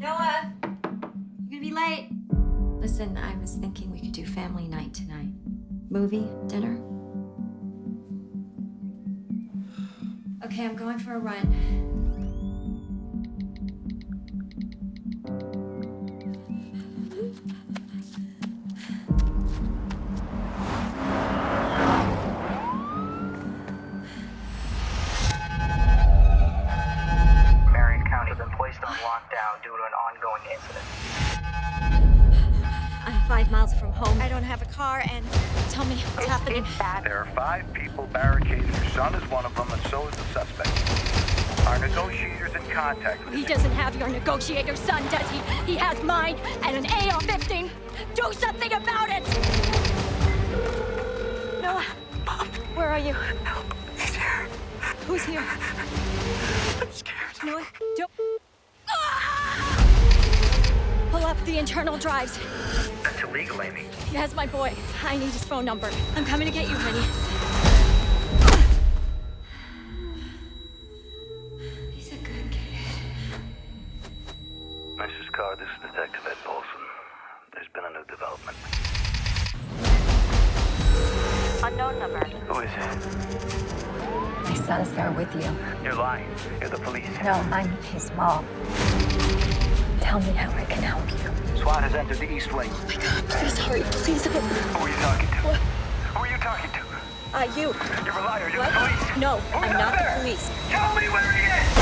Noah, you're gonna be late. Listen, I was thinking we could do family night tonight. Movie, dinner. Okay, I'm going for a run. Due to an ongoing incident. I'm five miles from home. I don't have a car, and tell me what's happening. There are five people barricaded. Your son is one of them, and so is the suspect. Our negotiator's in contact with He doesn't have your negotiator son, does he? He has mine and an AR-15. Do something about it! Noah, where are you? Help. He's here. Who's here? I'm scared. Noah, internal drives. That's illegal, Amy. He has my boy. I need his phone number. I'm coming to get you, honey. He's a good kid. Mrs. Carr, this is Detective Ed Paulson. There's been a new development. Unknown number. Who is it? My son's there with you. You're lying. You're the police. No, I'm his mom. Tell me how I can help you. SWAT has entered the East Wing. Please hurry, please hurry. Who are you talking to? What? Who are you talking to? Uh, you. You're a liar. You're What? the police. No, Who's I'm not there? the police. Tell me where he is!